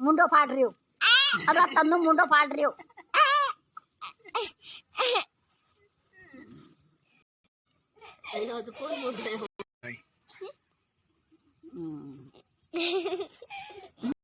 ਮੁੰਡੋ ਫਾੜ ਰਿਓ ਅਦਾ ਤੰਨੂ ਮੁੰਡੋ ਫਾੜ ਰਿਓ ਇਹਨਾਂ ਚ ਕੋਈ ਮੁੰਡੇ